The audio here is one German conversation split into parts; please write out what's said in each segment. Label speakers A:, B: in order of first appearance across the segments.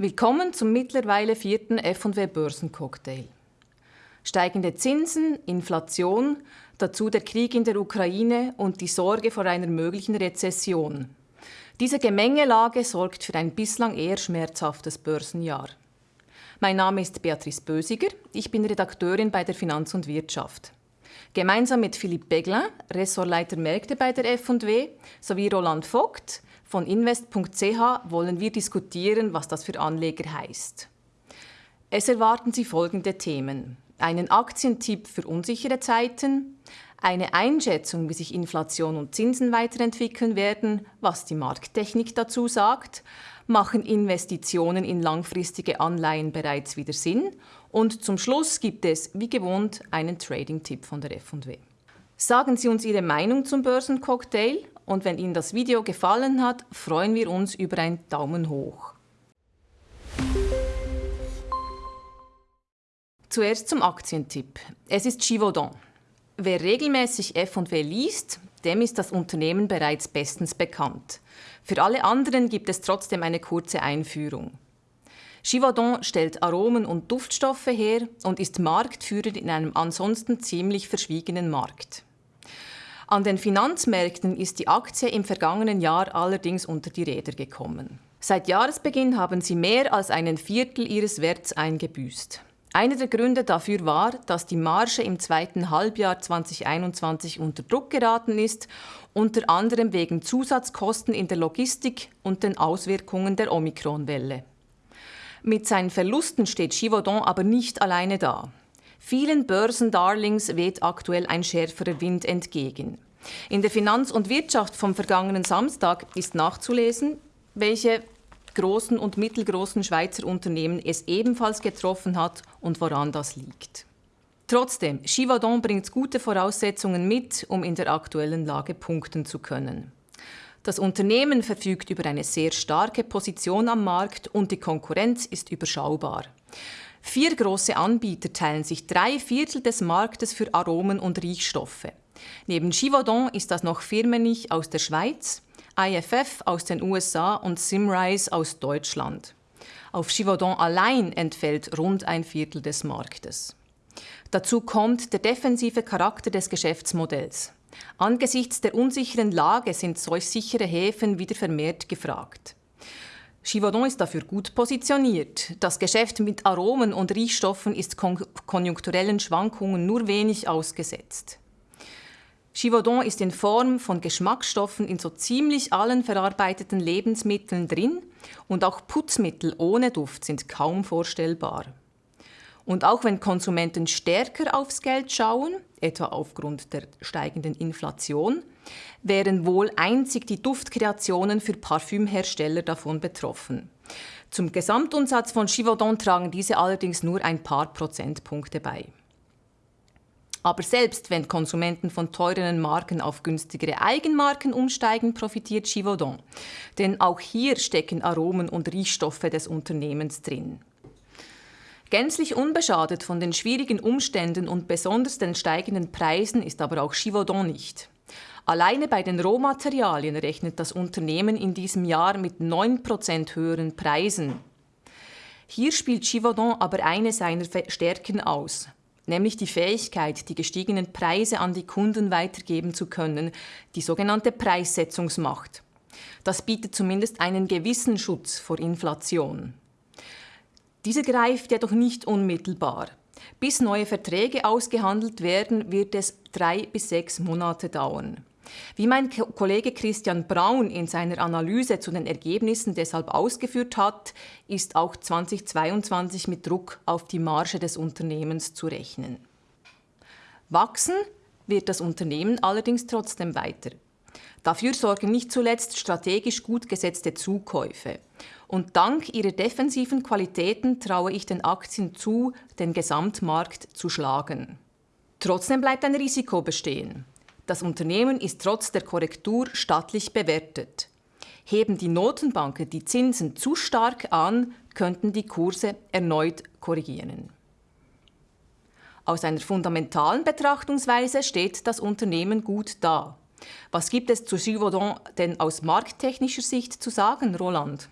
A: Willkommen zum mittlerweile vierten F&W Börsencocktail. Steigende Zinsen, Inflation, dazu der Krieg in der Ukraine und die Sorge vor einer möglichen Rezession. Diese Gemengelage sorgt für ein bislang eher schmerzhaftes Börsenjahr. Mein Name ist Beatrice Bösiger, ich bin Redakteurin bei der Finanz und Wirtschaft. Gemeinsam mit Philipp Beglin, Ressortleiter Märkte bei der F&W, sowie Roland Vogt von invest.ch wollen wir diskutieren, was das für Anleger heißt. Es erwarten Sie folgende Themen. Einen Aktientipp für unsichere Zeiten, eine Einschätzung, wie sich Inflation und Zinsen weiterentwickeln werden, was die Markttechnik dazu sagt, machen Investitionen in langfristige Anleihen bereits wieder Sinn und zum Schluss gibt es, wie gewohnt, einen Trading-Tipp von der F&W. Sagen Sie uns Ihre Meinung zum Börsencocktail und wenn Ihnen das Video gefallen hat, freuen wir uns über einen Daumen hoch. Zuerst zum Aktientipp. Es ist Givaudan. Wer regelmäßig F&W liest, dem ist das Unternehmen bereits bestens bekannt. Für alle anderen gibt es trotzdem eine kurze Einführung. Givaudan stellt Aromen und Duftstoffe her und ist Marktführer in einem ansonsten ziemlich verschwiegenen Markt. An den Finanzmärkten ist die Aktie im vergangenen Jahr allerdings unter die Räder gekommen. Seit Jahresbeginn haben sie mehr als einen Viertel ihres Werts eingebüßt. Einer der Gründe dafür war, dass die Marge im zweiten Halbjahr 2021 unter Druck geraten ist, unter anderem wegen Zusatzkosten in der Logistik und den Auswirkungen der Omikronwelle. Mit seinen Verlusten steht Givaudan aber nicht alleine da. Vielen Börsendarlings weht aktuell ein schärferer Wind entgegen. In der Finanz und Wirtschaft vom vergangenen Samstag ist nachzulesen, welche großen und mittelgroßen Schweizer Unternehmen es ebenfalls getroffen hat und woran das liegt. Trotzdem, Givaudan bringt gute Voraussetzungen mit, um in der aktuellen Lage punkten zu können. Das Unternehmen verfügt über eine sehr starke Position am Markt und die Konkurrenz ist überschaubar. Vier große Anbieter teilen sich drei Viertel des Marktes für Aromen und Riechstoffe. Neben Givaudan ist das noch Firmenich aus der Schweiz, IFF aus den USA und Simrise aus Deutschland. Auf Givaudan allein entfällt rund ein Viertel des Marktes. Dazu kommt der defensive Charakter des Geschäftsmodells. Angesichts der unsicheren Lage sind solch sichere Häfen wieder vermehrt gefragt. Givaudan ist dafür gut positioniert. Das Geschäft mit Aromen und Riechstoffen ist kon konjunkturellen Schwankungen nur wenig ausgesetzt. Givaudan ist in Form von Geschmacksstoffen in so ziemlich allen verarbeiteten Lebensmitteln drin und auch Putzmittel ohne Duft sind kaum vorstellbar. Und auch wenn Konsumenten stärker aufs Geld schauen, etwa aufgrund der steigenden Inflation, wären wohl einzig die Duftkreationen für Parfümhersteller davon betroffen. Zum Gesamtumsatz von Givaudan tragen diese allerdings nur ein paar Prozentpunkte bei. Aber selbst wenn Konsumenten von teureren Marken auf günstigere Eigenmarken umsteigen, profitiert Givaudan. Denn auch hier stecken Aromen und Riechstoffe des Unternehmens drin. Gänzlich unbeschadet von den schwierigen Umständen und besonders den steigenden Preisen ist aber auch Givaudan nicht. Alleine bei den Rohmaterialien rechnet das Unternehmen in diesem Jahr mit 9% höheren Preisen. Hier spielt Givaudan aber eine seiner Stärken aus, nämlich die Fähigkeit, die gestiegenen Preise an die Kunden weitergeben zu können, die sogenannte Preissetzungsmacht. Das bietet zumindest einen gewissen Schutz vor Inflation. Diese greift jedoch nicht unmittelbar. Bis neue Verträge ausgehandelt werden, wird es drei bis sechs Monate dauern. Wie mein Kollege Christian Braun in seiner Analyse zu den Ergebnissen deshalb ausgeführt hat, ist auch 2022 mit Druck auf die Marge des Unternehmens zu rechnen. Wachsen wird das Unternehmen allerdings trotzdem weiter. Dafür sorgen nicht zuletzt strategisch gut gesetzte Zukäufe. Und dank ihrer defensiven Qualitäten traue ich den Aktien zu, den Gesamtmarkt zu schlagen. Trotzdem bleibt ein Risiko bestehen. Das Unternehmen ist trotz der Korrektur stattlich bewertet. Heben die Notenbanken die Zinsen zu stark an, könnten die Kurse erneut korrigieren. Aus einer fundamentalen Betrachtungsweise steht das Unternehmen gut da. Was gibt es zu Givaudan denn aus markttechnischer Sicht zu sagen, Roland?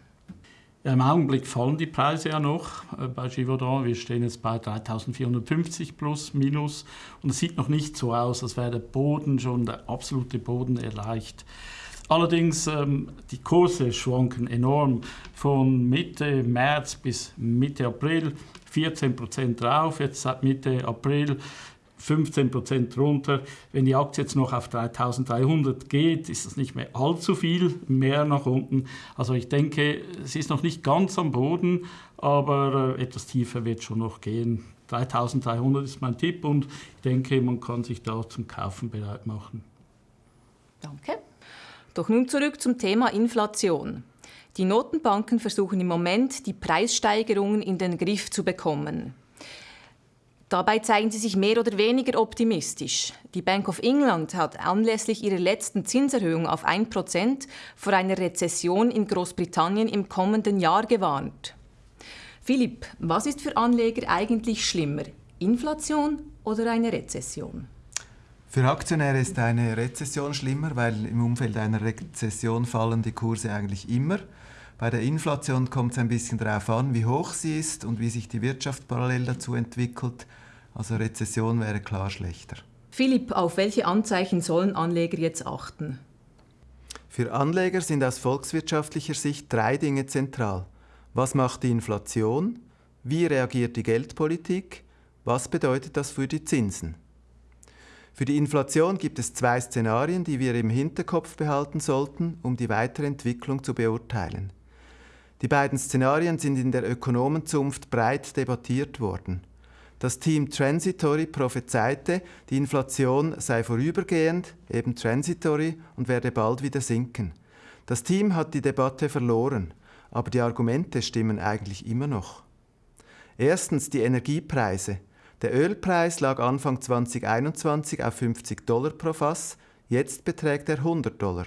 B: Im Augenblick fallen die Preise ja noch äh, bei Givaudan. Wir stehen jetzt bei 3450 plus minus und es sieht noch nicht so aus, als wäre der Boden schon der absolute Boden erreicht. Allerdings ähm, die Kurse schwanken enorm von Mitte März bis Mitte April 14 Prozent drauf, jetzt seit Mitte April 15 Prozent runter. Wenn die Aktie jetzt noch auf 3300 geht, ist das nicht mehr allzu viel mehr nach unten. Also ich denke, es ist noch nicht ganz am Boden, aber äh, etwas tiefer wird schon noch gehen. 3300 ist mein Tipp und ich denke, man kann sich da zum Kaufen bereit machen.
A: Danke. Doch nun zurück zum Thema Inflation. Die Notenbanken versuchen im Moment, die Preissteigerungen in den Griff zu bekommen. Dabei zeigen sie sich mehr oder weniger optimistisch. Die Bank of England hat anlässlich ihrer letzten Zinserhöhung auf 1% vor einer Rezession in Großbritannien im kommenden Jahr gewarnt. Philipp, was ist für Anleger eigentlich schlimmer? Inflation oder eine Rezession?
C: Für Aktionäre ist eine Rezession schlimmer, weil im Umfeld einer Rezession fallen die Kurse eigentlich immer. Bei der Inflation kommt es ein bisschen darauf an, wie hoch sie ist und wie sich die Wirtschaft parallel dazu entwickelt. Also Rezession wäre klar schlechter.
A: Philipp, auf welche Anzeichen sollen Anleger jetzt achten?
C: Für Anleger sind aus volkswirtschaftlicher Sicht drei Dinge zentral. Was macht die Inflation? Wie reagiert die Geldpolitik? Was bedeutet das für die Zinsen? Für die Inflation gibt es zwei Szenarien, die wir im Hinterkopf behalten sollten, um die weitere Entwicklung zu beurteilen. Die beiden Szenarien sind in der Ökonomenzunft breit debattiert worden. Das Team Transitory prophezeite, die Inflation sei vorübergehend, eben transitory, und werde bald wieder sinken. Das Team hat die Debatte verloren, aber die Argumente stimmen eigentlich immer noch. Erstens die Energiepreise. Der Ölpreis lag Anfang 2021 auf 50 Dollar pro Fass, jetzt beträgt er 100 Dollar.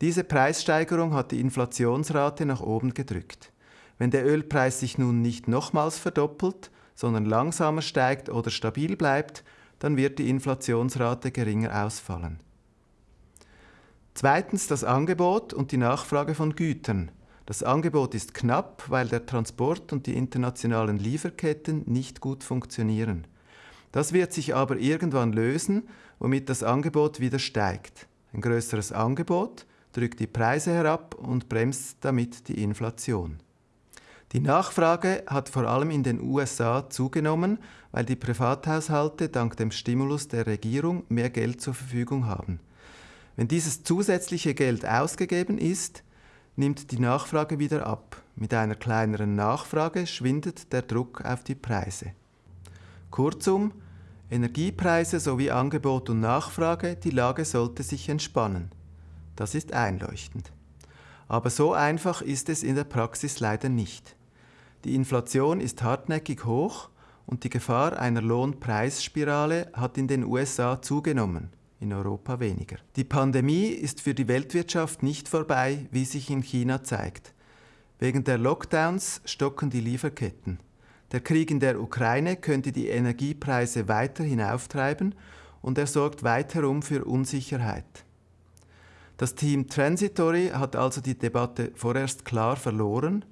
C: Diese Preissteigerung hat die Inflationsrate nach oben gedrückt. Wenn der Ölpreis sich nun nicht nochmals verdoppelt, sondern langsamer steigt oder stabil bleibt, dann wird die Inflationsrate geringer ausfallen. Zweitens das Angebot und die Nachfrage von Gütern. Das Angebot ist knapp, weil der Transport und die internationalen Lieferketten nicht gut funktionieren. Das wird sich aber irgendwann lösen, womit das Angebot wieder steigt. Ein größeres Angebot drückt die Preise herab und bremst damit die Inflation. Die Nachfrage hat vor allem in den USA zugenommen, weil die Privathaushalte dank dem Stimulus der Regierung mehr Geld zur Verfügung haben. Wenn dieses zusätzliche Geld ausgegeben ist, nimmt die Nachfrage wieder ab. Mit einer kleineren Nachfrage schwindet der Druck auf die Preise. Kurzum, Energiepreise sowie Angebot und Nachfrage, die Lage sollte sich entspannen. Das ist einleuchtend. Aber so einfach ist es in der Praxis leider nicht. Die Inflation ist hartnäckig hoch und die Gefahr einer Lohnpreisspirale hat in den USA zugenommen, in Europa weniger. Die Pandemie ist für die Weltwirtschaft nicht vorbei, wie sich in China zeigt. Wegen der Lockdowns stocken die Lieferketten. Der Krieg in der Ukraine könnte die Energiepreise weiter hinauftreiben und er sorgt weiterum für Unsicherheit. Das Team Transitory hat also die Debatte vorerst klar verloren.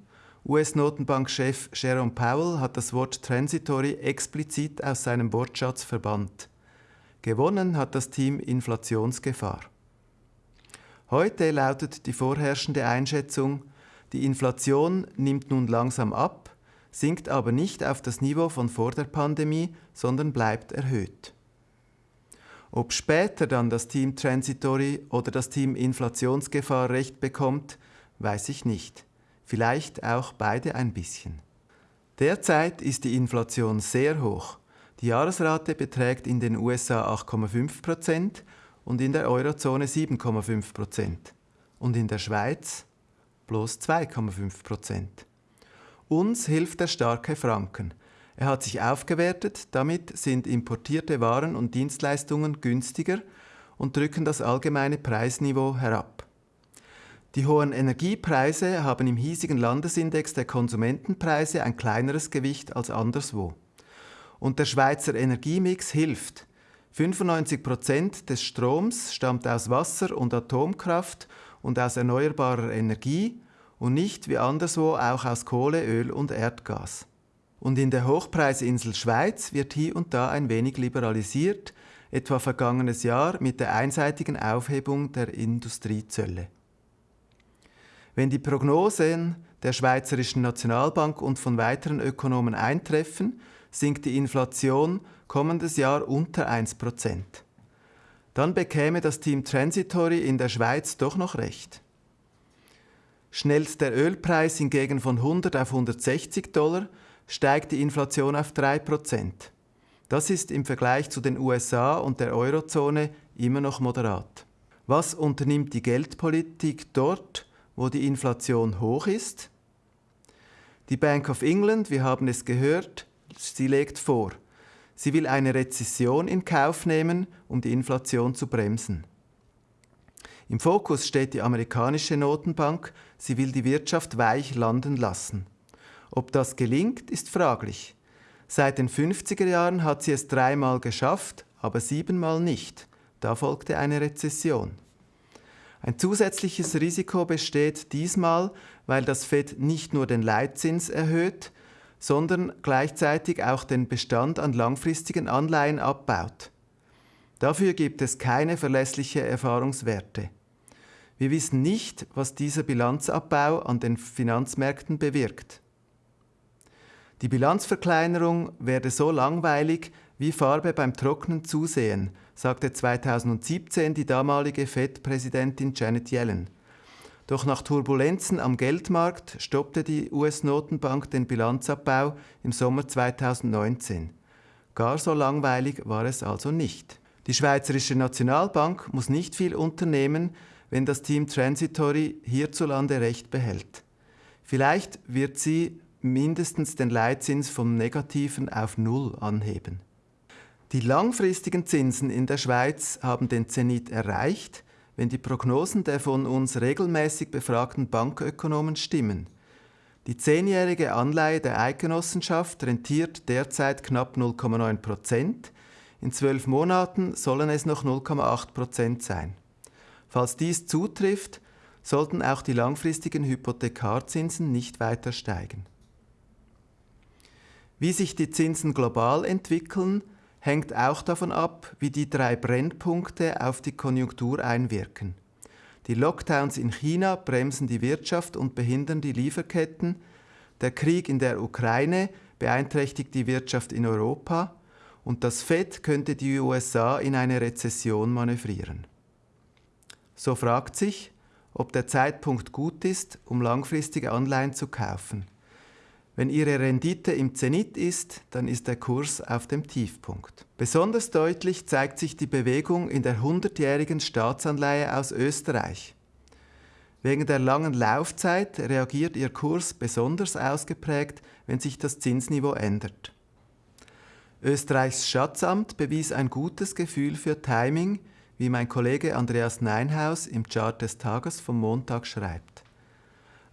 C: US-Notenbankchef Jerome Powell hat das Wort Transitory explizit aus seinem Wortschatz verbannt. Gewonnen hat das Team Inflationsgefahr. Heute lautet die vorherrschende Einschätzung, die Inflation nimmt nun langsam ab, sinkt aber nicht auf das Niveau von vor der Pandemie, sondern bleibt erhöht. Ob später dann das Team Transitory oder das Team Inflationsgefahr recht bekommt, weiß ich nicht. Vielleicht auch beide ein bisschen. Derzeit ist die Inflation sehr hoch. Die Jahresrate beträgt in den USA 8,5% und in der Eurozone 7,5% und in der Schweiz bloß 2,5%. Uns hilft der starke Franken. Er hat sich aufgewertet, damit sind importierte Waren und Dienstleistungen günstiger und drücken das allgemeine Preisniveau herab. Die hohen Energiepreise haben im hiesigen Landesindex der Konsumentenpreise ein kleineres Gewicht als anderswo. Und der Schweizer Energiemix hilft. 95 Prozent des Stroms stammt aus Wasser und Atomkraft und aus erneuerbarer Energie und nicht wie anderswo auch aus Kohle, Öl und Erdgas. Und in der Hochpreisinsel Schweiz wird hier und da ein wenig liberalisiert, etwa vergangenes Jahr mit der einseitigen Aufhebung der Industriezölle. Wenn die Prognosen der Schweizerischen Nationalbank und von weiteren Ökonomen eintreffen, sinkt die Inflation kommendes Jahr unter 1%. Dann bekäme das Team Transitory in der Schweiz doch noch recht. Schnellt der Ölpreis hingegen von 100 auf 160 Dollar, steigt die Inflation auf 3%. Das ist im Vergleich zu den USA und der Eurozone immer noch moderat. Was unternimmt die Geldpolitik dort, wo die Inflation hoch ist? Die Bank of England, wir haben es gehört, sie legt vor, sie will eine Rezession in Kauf nehmen, um die Inflation zu bremsen. Im Fokus steht die amerikanische Notenbank, sie will die Wirtschaft weich landen lassen. Ob das gelingt, ist fraglich. Seit den 50er Jahren hat sie es dreimal geschafft, aber siebenmal nicht. Da folgte eine Rezession. Ein zusätzliches Risiko besteht diesmal, weil das Fed nicht nur den Leitzins erhöht, sondern gleichzeitig auch den Bestand an langfristigen Anleihen abbaut. Dafür gibt es keine verlässliche Erfahrungswerte. Wir wissen nicht, was dieser Bilanzabbau an den Finanzmärkten bewirkt. Die Bilanzverkleinerung werde so langweilig wie Farbe beim Trocknen zusehen, sagte 2017 die damalige Fed-Präsidentin Janet Yellen. Doch nach Turbulenzen am Geldmarkt stoppte die US-Notenbank den Bilanzabbau im Sommer 2019. Gar so langweilig war es also nicht. Die Schweizerische Nationalbank muss nicht viel unternehmen, wenn das Team Transitory hierzulande Recht behält. Vielleicht wird sie mindestens den Leitzins vom negativen auf Null anheben. Die langfristigen Zinsen in der Schweiz haben den Zenit erreicht, wenn die Prognosen der von uns regelmäßig befragten Bankökonomen stimmen. Die zehnjährige Anleihe der Eidgenossenschaft rentiert derzeit knapp 0,9 Prozent. In zwölf Monaten sollen es noch 0,8 Prozent sein. Falls dies zutrifft, sollten auch die langfristigen Hypothekarzinsen nicht weiter steigen. Wie sich die Zinsen global entwickeln, hängt auch davon ab, wie die drei Brennpunkte auf die Konjunktur einwirken. Die Lockdowns in China bremsen die Wirtschaft und behindern die Lieferketten. Der Krieg in der Ukraine beeinträchtigt die Wirtschaft in Europa und das Fed könnte die USA in eine Rezession manövrieren. So fragt sich, ob der Zeitpunkt gut ist, um langfristige Anleihen zu kaufen. Wenn Ihre Rendite im Zenit ist, dann ist der Kurs auf dem Tiefpunkt. Besonders deutlich zeigt sich die Bewegung in der 100-jährigen Staatsanleihe aus Österreich. Wegen der langen Laufzeit reagiert ihr Kurs besonders ausgeprägt, wenn sich das Zinsniveau ändert. Österreichs Schatzamt bewies ein gutes Gefühl für Timing, wie mein Kollege Andreas Neinhaus im Chart des Tages vom Montag schreibt.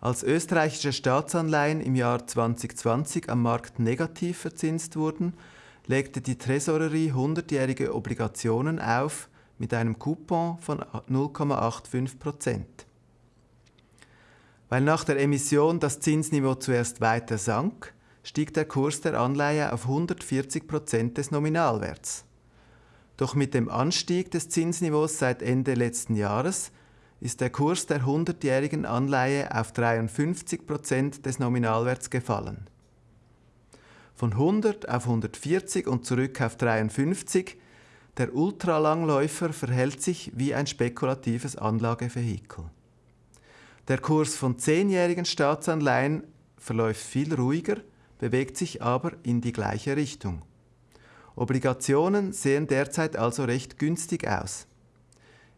C: Als österreichische Staatsanleihen im Jahr 2020 am Markt negativ verzinst wurden, legte die Tresorerie 100-jährige Obligationen auf mit einem Coupon von 0,85 Prozent. Weil nach der Emission das Zinsniveau zuerst weiter sank, stieg der Kurs der Anleihe auf 140 Prozent des Nominalwerts. Doch mit dem Anstieg des Zinsniveaus seit Ende letzten Jahres ist der Kurs der 100-jährigen Anleihe auf 53 Prozent des Nominalwerts gefallen. Von 100 auf 140 und zurück auf 53, der Ultralangläufer verhält sich wie ein spekulatives Anlagevehikel. Der Kurs von 10-jährigen Staatsanleihen verläuft viel ruhiger, bewegt sich aber in die gleiche Richtung. Obligationen sehen derzeit also recht günstig aus.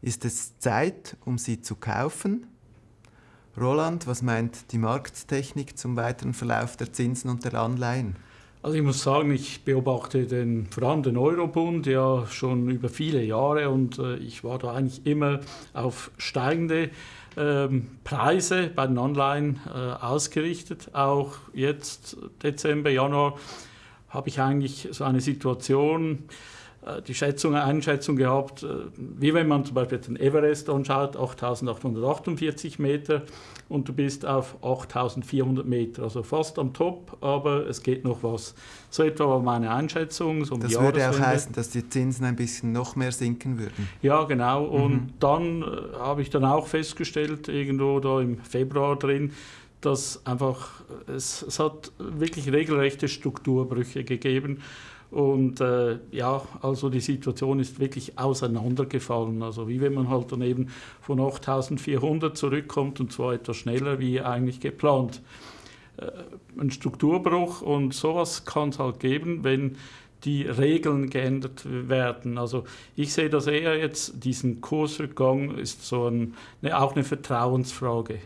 C: Ist es Zeit, um sie zu kaufen? Roland, was meint die Markttechnik zum weiteren Verlauf der Zinsen und der Anleihen?
B: Also ich muss sagen, ich beobachte den, vor allem den Eurobund ja schon über viele Jahre und äh, ich war da eigentlich immer auf steigende ähm, Preise bei den Anleihen äh, ausgerichtet. Auch jetzt Dezember, Januar habe ich eigentlich so eine Situation, die Schätzung, Einschätzung gehabt, äh, wie wenn man zum Beispiel den Everest anschaut, 8848 Meter und du bist auf 8400 Meter, also fast am Top, aber es geht noch was. So etwa war meine Einschätzung. So
C: um das würde auch heißen, dass die Zinsen ein bisschen noch mehr sinken würden.
B: Ja, genau. Und mhm. dann äh, habe ich dann auch festgestellt, irgendwo da im Februar drin, dass einfach, es, es hat wirklich regelrechte Strukturbrüche gegeben. Und äh, ja, also die Situation ist wirklich auseinandergefallen. Also wie wenn man halt dann eben von 8400 zurückkommt und zwar etwas schneller wie eigentlich geplant. Äh, ein Strukturbruch und sowas kann es halt geben, wenn die Regeln geändert werden. Also ich sehe das eher jetzt, diesen Kursrückgang ist so ein, ne, auch eine Vertrauensfrage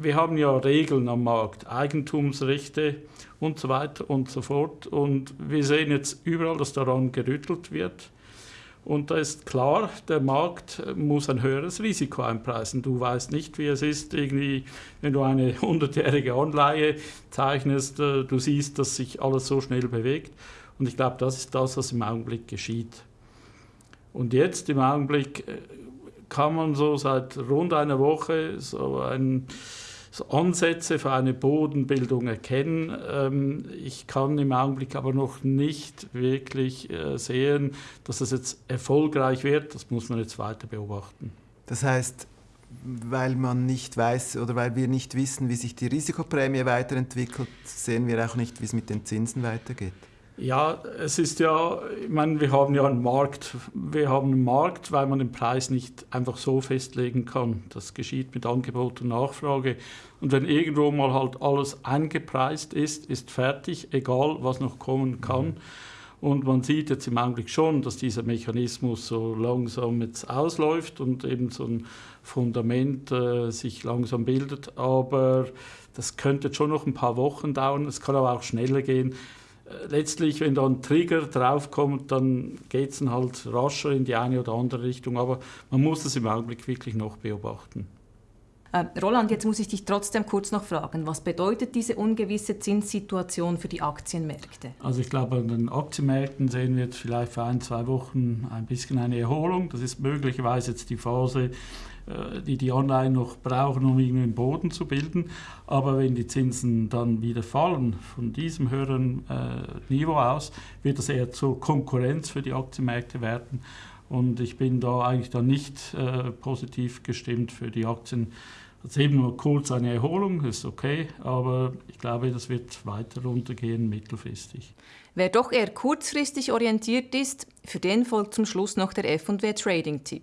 B: wir haben ja Regeln am Markt, Eigentumsrechte und so weiter und so fort. Und wir sehen jetzt überall, dass daran gerüttelt wird. Und da ist klar, der Markt muss ein höheres Risiko einpreisen. Du weißt nicht, wie es ist, irgendwie, wenn du eine hundertjährige Anleihe zeichnest, äh, du siehst, dass sich alles so schnell bewegt. Und ich glaube, das ist das, was im Augenblick geschieht. Und jetzt im Augenblick äh, kann man so seit rund einer Woche so, ein, so Ansätze für eine Bodenbildung erkennen. Ähm, ich kann im Augenblick aber noch nicht wirklich äh, sehen, dass das jetzt erfolgreich wird. Das muss man jetzt weiter beobachten.
C: Das heißt, weil man nicht weiß oder weil wir nicht wissen, wie sich die Risikoprämie weiterentwickelt, sehen wir auch nicht, wie es mit den Zinsen weitergeht.
B: Ja, es ist ja, ich meine, wir haben ja einen Markt. Wir haben einen Markt, weil man den Preis nicht einfach so festlegen kann. Das geschieht mit Angebot und Nachfrage. Und wenn irgendwo mal halt alles eingepreist ist, ist fertig, egal was noch kommen kann. Und man sieht jetzt im Augenblick schon, dass dieser Mechanismus so langsam jetzt ausläuft und eben so ein Fundament äh, sich langsam bildet. Aber das könnte schon noch ein paar Wochen dauern. Es kann aber auch schneller gehen letztlich, wenn da ein Trigger draufkommt, dann geht es halt rascher in die eine oder andere Richtung. Aber man muss es im Augenblick wirklich noch beobachten.
A: Äh, Roland, jetzt muss ich dich trotzdem kurz noch fragen, was bedeutet diese ungewisse Zinssituation für die Aktienmärkte?
B: Also ich glaube, an den Aktienmärkten sehen wir jetzt vielleicht für ein, zwei Wochen ein bisschen eine Erholung. Das ist möglicherweise jetzt die Phase, äh, die die Anleihen noch brauchen, um irgendwie einen Boden zu bilden. Aber wenn die Zinsen dann wieder fallen von diesem höheren äh, Niveau aus, wird das eher zur Konkurrenz für die Aktienmärkte werden. Und ich bin da eigentlich dann nicht äh, positiv gestimmt für die Aktien. Also eben nur kurz eine Erholung, ist okay, aber ich glaube, das wird weiter runtergehen mittelfristig.
A: Wer doch eher kurzfristig orientiert ist, für den folgt zum Schluss noch der F&W Trading Tipp.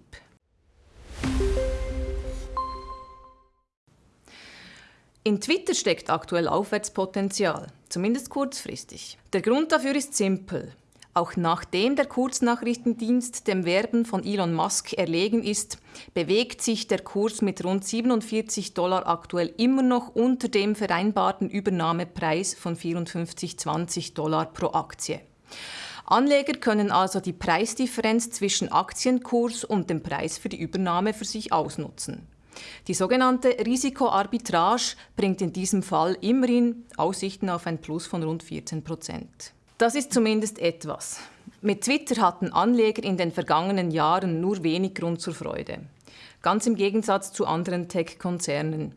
A: In Twitter steckt aktuell Aufwärtspotenzial, zumindest kurzfristig. Der Grund dafür ist simpel. Auch nachdem der Kurznachrichtendienst dem Werben von Elon Musk erlegen ist, bewegt sich der Kurs mit rund 47 Dollar aktuell immer noch unter dem vereinbarten Übernahmepreis von 54,20 Dollar pro Aktie. Anleger können also die Preisdifferenz zwischen Aktienkurs und dem Preis für die Übernahme für sich ausnutzen. Die sogenannte Risikoarbitrage bringt in diesem Fall immerhin Aussichten auf ein Plus von rund 14 Prozent. Das ist zumindest etwas. Mit Twitter hatten Anleger in den vergangenen Jahren nur wenig Grund zur Freude. Ganz im Gegensatz zu anderen Tech-Konzernen.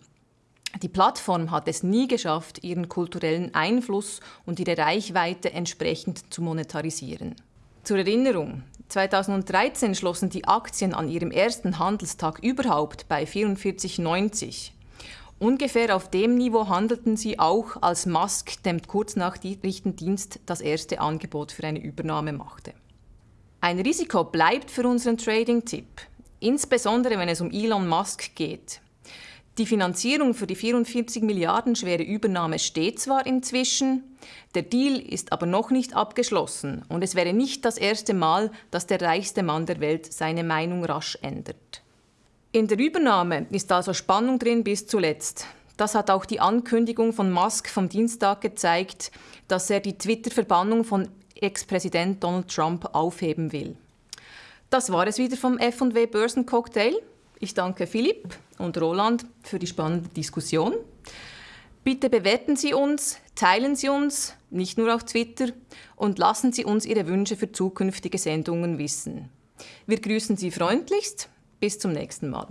A: Die Plattform hat es nie geschafft, ihren kulturellen Einfluss und ihre Reichweite entsprechend zu monetarisieren. Zur Erinnerung, 2013 schlossen die Aktien an ihrem ersten Handelstag überhaupt bei 44,90. Ungefähr auf dem Niveau handelten sie auch, als Musk dem Kurznachrichtendienst das erste Angebot für eine Übernahme machte. Ein Risiko bleibt für unseren Trading-Tipp, insbesondere wenn es um Elon Musk geht. Die Finanzierung für die 44 Milliarden schwere Übernahme steht zwar inzwischen, der Deal ist aber noch nicht abgeschlossen und es wäre nicht das erste Mal, dass der reichste Mann der Welt seine Meinung rasch ändert. In der Übernahme ist also Spannung drin bis zuletzt. Das hat auch die Ankündigung von Musk vom Dienstag gezeigt, dass er die Twitter-Verbannung von Ex-Präsident Donald Trump aufheben will. Das war es wieder vom F&W Börsencocktail. Ich danke Philipp und Roland für die spannende Diskussion. Bitte bewerten Sie uns, teilen Sie uns, nicht nur auf Twitter, und lassen Sie uns Ihre Wünsche für zukünftige Sendungen wissen. Wir grüßen Sie freundlichst. Bis zum nächsten Mal.